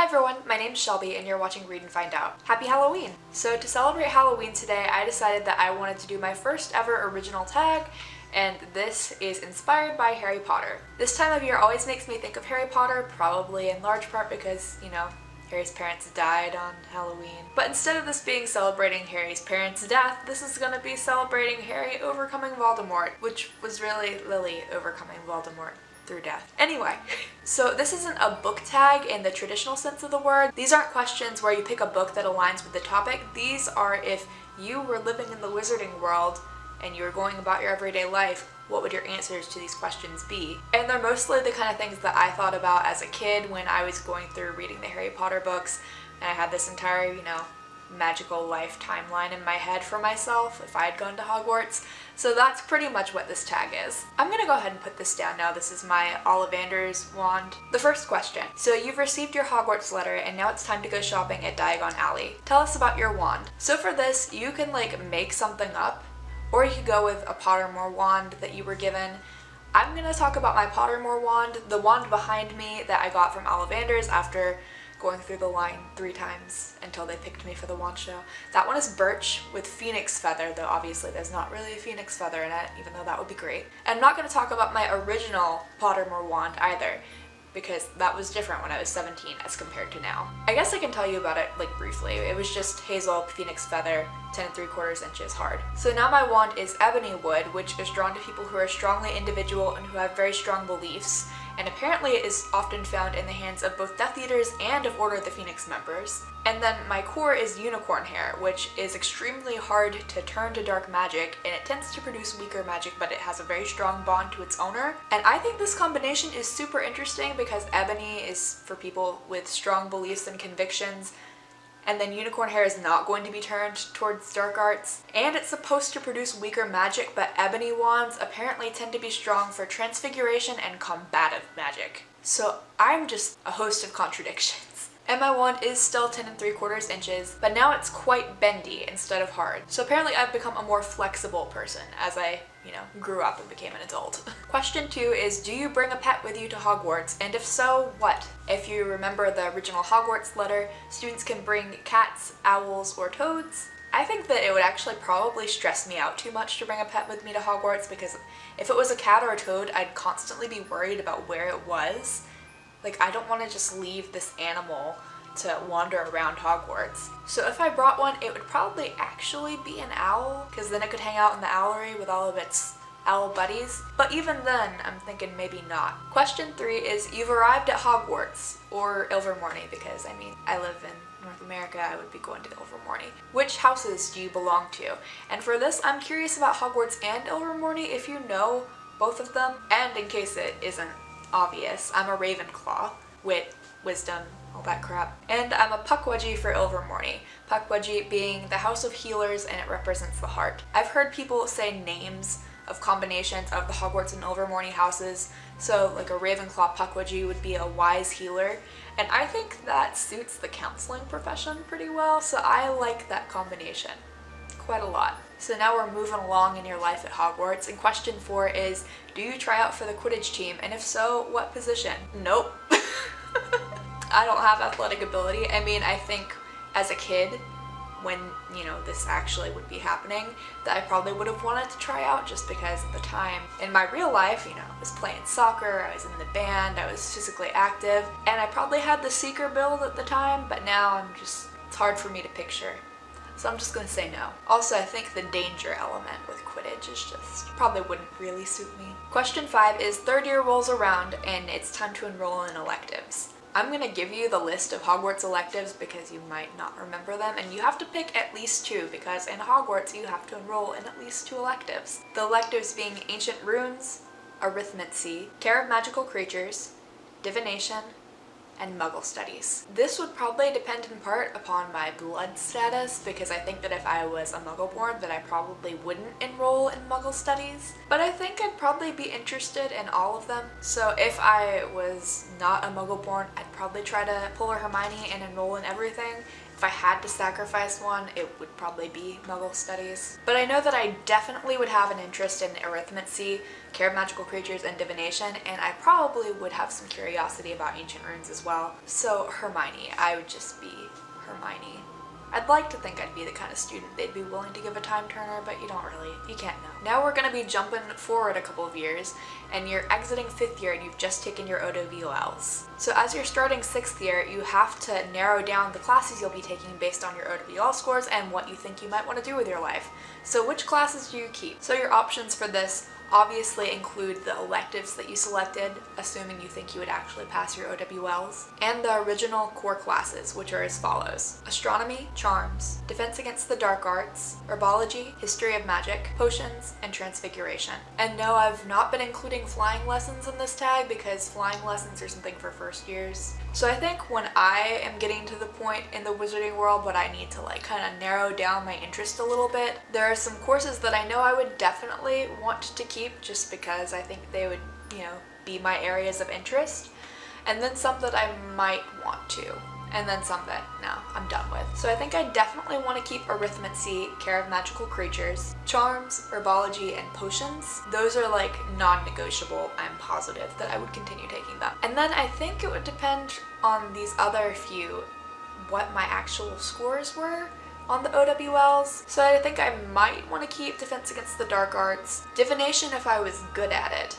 Hi everyone, my name's Shelby and you're watching Read and Find Out. Happy Halloween! So to celebrate Halloween today, I decided that I wanted to do my first ever original tag and this is inspired by Harry Potter. This time of year always makes me think of Harry Potter, probably in large part because, you know, Harry's parents died on Halloween. But instead of this being celebrating Harry's parents' death, this is gonna be celebrating Harry overcoming Voldemort, which was really Lily overcoming Voldemort through death. Anyway, so this isn't a book tag in the traditional sense of the word. These aren't questions where you pick a book that aligns with the topic. These are if you were living in the wizarding world and you were going about your everyday life, what would your answers to these questions be? And they're mostly the kind of things that I thought about as a kid when I was going through reading the Harry Potter books and I had this entire, you know, magical life timeline in my head for myself if I had gone to Hogwarts. So that's pretty much what this tag is. I'm gonna go ahead and put this down now. This is my Ollivander's wand. The first question. So you've received your Hogwarts letter and now it's time to go shopping at Diagon Alley. Tell us about your wand. So for this, you can like make something up or you could go with a Pottermore wand that you were given. I'm gonna talk about my Pottermore wand, the wand behind me that I got from Ollivander's after going through the line three times until they picked me for the wand show. That one is birch with phoenix feather, though obviously there's not really a phoenix feather in it, even though that would be great. And I'm not going to talk about my original Pottermore wand either because that was different when I was 17 as compared to now. I guess I can tell you about it like briefly. It was just hazel phoenix feather 10 and 3 quarters inches hard. So now my wand is ebony wood which is drawn to people who are strongly individual and who have very strong beliefs and apparently it is often found in the hands of both Death Eaters and of Order of the Phoenix members. And then my core is unicorn hair, which is extremely hard to turn to dark magic, and it tends to produce weaker magic, but it has a very strong bond to its owner. And I think this combination is super interesting because ebony is for people with strong beliefs and convictions, and then unicorn hair is not going to be turned towards dark arts. And it's supposed to produce weaker magic, but ebony wands apparently tend to be strong for transfiguration and combative magic. So I'm just a host of contradictions. And my wand is still 10 and 3 quarters inches, but now it's quite bendy instead of hard. So apparently I've become a more flexible person as I, you know, grew up and became an adult. Question two is, do you bring a pet with you to Hogwarts? And if so, what? If you remember the original Hogwarts letter, students can bring cats, owls, or toads. I think that it would actually probably stress me out too much to bring a pet with me to Hogwarts because if it was a cat or a toad, I'd constantly be worried about where it was like I don't want to just leave this animal to wander around Hogwarts. So if I brought one, it would probably actually be an owl because then it could hang out in the owlery with all of its owl buddies. But even then, I'm thinking maybe not. Question three is you've arrived at Hogwarts or Ilvermorny because I mean, I live in North America, I would be going to Ilvermorny. Which houses do you belong to? And for this, I'm curious about Hogwarts and Ilvermorny if you know both of them. And in case it isn't obvious. I'm a Ravenclaw, wit, wisdom, all that crap. And I'm a Pukwudgie for Ilvermorny. Pukwudgie being the House of Healers and it represents the heart. I've heard people say names of combinations of the Hogwarts and Ilvermorny houses. So like a Ravenclaw Pukwudgie would be a wise healer. And I think that suits the counseling profession pretty well, so I like that combination quite a lot. So now we're moving along in your life at Hogwarts and question four is do you try out for the Quidditch team and if so what position? Nope. I don't have athletic ability. I mean I think as a kid when you know this actually would be happening that I probably would have wanted to try out just because at the time in my real life you know I was playing soccer I was in the band I was physically active and I probably had the seeker build at the time but now I'm just it's hard for me to picture so I'm just gonna say no. Also, I think the danger element with Quidditch is just probably wouldn't really suit me. Question five is third year rolls around and it's time to enroll in electives. I'm gonna give you the list of Hogwarts electives because you might not remember them and you have to pick at least two because in Hogwarts you have to enroll in at least two electives. The electives being Ancient Runes, Arithmancy, Care of Magical Creatures, Divination, and Muggle studies. This would probably depend in part upon my blood status because I think that if I was a Muggle-born that I probably wouldn't enroll in Muggle studies. But I think I'd probably be interested in all of them. So if I was not a Muggle-born, I'd probably try to pull a Hermione and enroll in everything. If I had to sacrifice one, it would probably be Muggle Studies. But I know that I definitely would have an interest in Arithmancy, Care of Magical Creatures, and Divination, and I probably would have some curiosity about Ancient Runes as well. So Hermione, I would just be Hermione. I'd like to think I'd be the kind of student they'd be willing to give a time turner, but you don't really, you can't know. Now we're gonna be jumping forward a couple of years, and you're exiting fifth year and you've just taken your OWLs. So as you're starting sixth year, you have to narrow down the classes you'll be taking based on your OWL scores and what you think you might want to do with your life. So which classes do you keep? So your options for this obviously include the electives that you selected, assuming you think you would actually pass your OWLs, and the original core classes, which are as follows. Astronomy, Charms, Defense Against the Dark Arts, Herbology, History of Magic, Potions, and Transfiguration. And no, I've not been including flying lessons in this tag because flying lessons are something for first years. So I think when I am getting to the point in the wizarding world but I need to like kind of narrow down my interest a little bit, there are some courses that I know I would definitely want to keep just because I think they would, you know, be my areas of interest. And then some that I might want to and then some that no, I'm done with. So I think I definitely want to keep Arithmancy, Care of Magical Creatures, Charms, Herbology, and Potions. Those are like non-negotiable, I'm positive that I would continue taking them. And then I think it would depend on these other few what my actual scores were on the OWLs. So I think I might want to keep Defense Against the Dark Arts, Divination if I was good at it,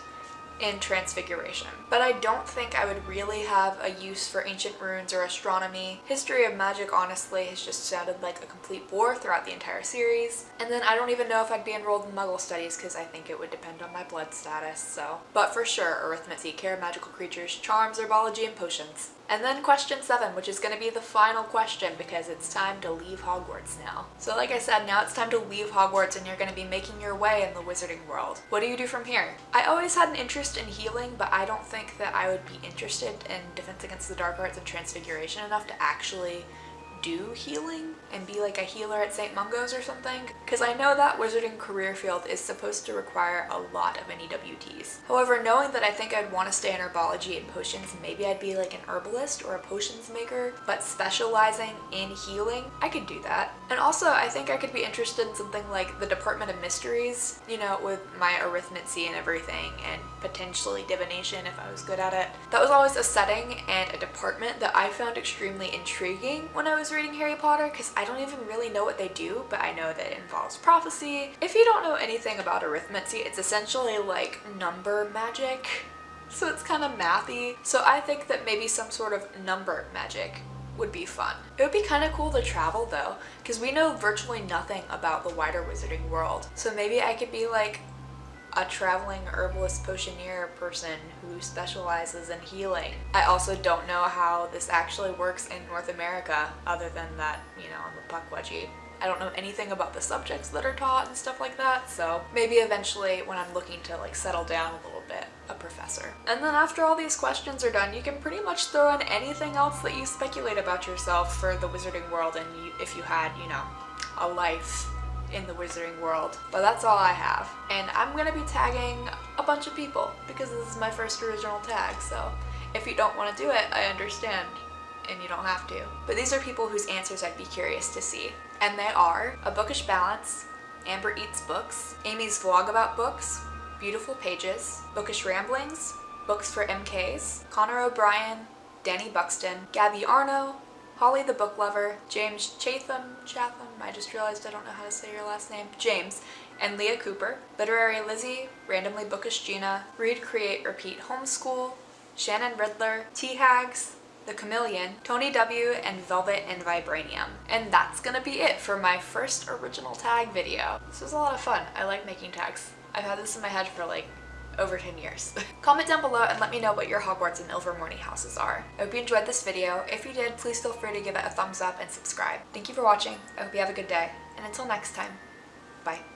in Transfiguration. But I don't think I would really have a use for Ancient Runes or Astronomy. History of Magic honestly has just sounded like a complete bore throughout the entire series. And then I don't even know if I'd be enrolled in Muggle Studies because I think it would depend on my blood status, so. But for sure, Arithmancy, Care Magical Creatures, Charms, Herbology, and Potions. And then question seven, which is going to be the final question because it's time to leave Hogwarts now. So like I said, now it's time to leave Hogwarts and you're going to be making your way in the wizarding world. What do you do from here? I always had an interest in healing, but I don't think that I would be interested in Defense Against the Dark Arts and Transfiguration enough to actually do healing and be like a healer at St. Mungo's or something because I know that wizarding career field is supposed to require a lot of NEWTs. However, knowing that I think I'd want to stay in herbology and potions, maybe I'd be like an herbalist or a potions maker, but specializing in healing, I could do that. And also, I think I could be interested in something like the Department of Mysteries, you know, with my arithmancy and everything, and potentially divination if I was good at it. That was always a setting and a department that I found extremely intriguing when I was reading Harry Potter because I don't even really know what they do, but I know that it involves prophecy. If you don't know anything about arithmancy, it's essentially like number magic. So it's kind of mathy. So I think that maybe some sort of number magic would be fun. It would be kind of cool to travel though, because we know virtually nothing about the wider wizarding world. So maybe I could be like a traveling herbalist potioneer person who specializes in healing. I also don't know how this actually works in North America other than that, you know, I'm a Pukwudgie. I don't know anything about the subjects that are taught and stuff like that, so maybe eventually when I'm looking to like settle down a little bit, a professor. And then after all these questions are done, you can pretty much throw in anything else that you speculate about yourself for the wizarding world and you, if you had, you know, a life in the wizarding world. But that's all I have. And I'm gonna be tagging a bunch of people because this is my first original tag, so if you don't want to do it, I understand and you don't have to. But these are people whose answers I'd be curious to see. And they are A Bookish Balance, Amber Eats Books, Amy's Vlog About Books, Beautiful Pages, Bookish Ramblings, Books for MKs, Connor O'Brien, Danny Buxton, Gabby Arno, Holly the Book Lover, James Chatham, Chatham, I just realized I don't know how to say your last name, James, and Leah Cooper, Literary Lizzie, Randomly Bookish Gina, Read, Create, Repeat Homeschool, Shannon Riddler, T-Hags, The Chameleon, Tony W, and Velvet and Vibranium. And that's gonna be it for my first original tag video. This was a lot of fun. I like making tags. I've had this in my head for like over 10 years. Comment down below and let me know what your Hogwarts and Ilvermorny houses are. I hope you enjoyed this video. If you did, please feel free to give it a thumbs up and subscribe. Thank you for watching. I hope you have a good day. And until next time, bye.